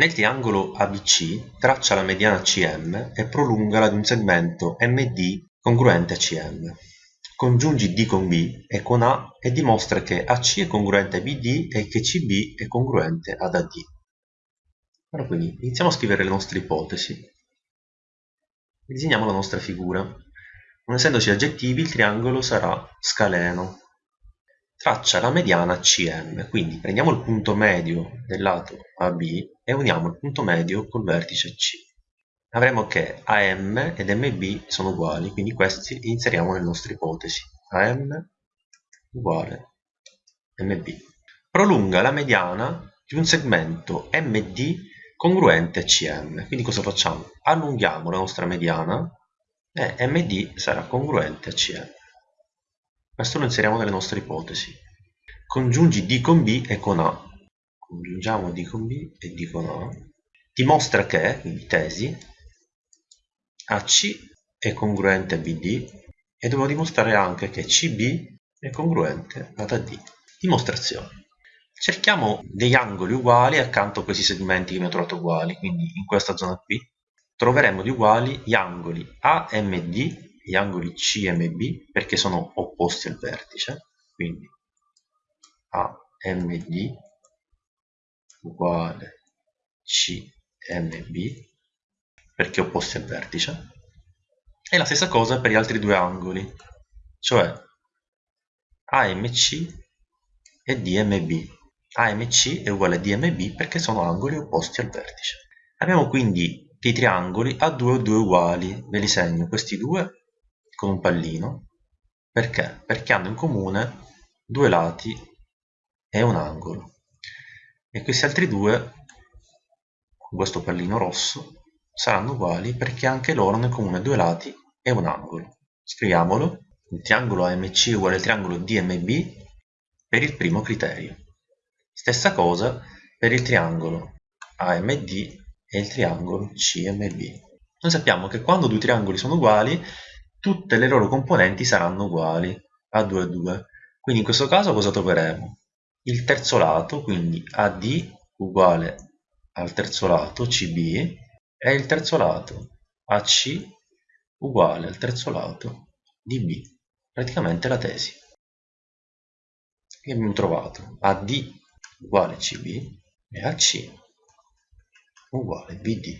Nel triangolo ABC traccia la mediana CM e prolungala di un segmento MD congruente a CM. Congiungi D con B e con A e dimostra che AC è congruente a BD e che CB è congruente ad AD. Allora quindi iniziamo a scrivere le nostre ipotesi. Disegniamo la nostra figura. Non essendoci aggettivi, il triangolo sarà scaleno, traccia la mediana CM, quindi prendiamo il punto medio del lato AB e uniamo il punto medio col vertice C. Avremo che AM ed MB sono uguali, quindi questi inseriamo nelle nostre ipotesi. AM uguale MB. Prolunga la mediana di un segmento MD congruente a CM. Quindi cosa facciamo? Allunghiamo la nostra mediana e MD sarà congruente a CM. Questo lo inseriamo nelle nostre ipotesi. Congiungi D con B e con A. Congiungiamo D con B e D con A. Dimostra che, quindi tesi, AC è congruente a BD e devo dimostrare anche che CB è congruente ad AD. Dimostrazione. Cerchiamo degli angoli uguali accanto a questi segmenti che mi ho trovato uguali, quindi in questa zona qui troveremo di uguali gli angoli AMD gli angoli CMB perché sono opposti al vertice, quindi AMD uguale CMB perché opposti al vertice e la stessa cosa per gli altri due angoli, cioè AMC e DMB. AMC è uguale a DMB perché sono angoli opposti al vertice. Abbiamo quindi dei triangoli a 2 o 2 uguali, ve li segno questi due con un pallino. Perché? Perché hanno in comune due lati e un angolo. E questi altri due con questo pallino rosso saranno uguali perché anche loro hanno in comune due lati e un angolo. Scriviamolo il triangolo AMC uguale al triangolo DMB per il primo criterio. Stessa cosa per il triangolo AMD e il triangolo CMB noi sappiamo che quando due triangoli sono uguali tutte le loro componenti saranno uguali a 2 a 2 quindi in questo caso cosa troveremo? il terzo lato quindi AD uguale al terzo lato CB e il terzo lato AC uguale al terzo lato DB praticamente la tesi. Che abbiamo trovato AD uguale CB e AC uguale BD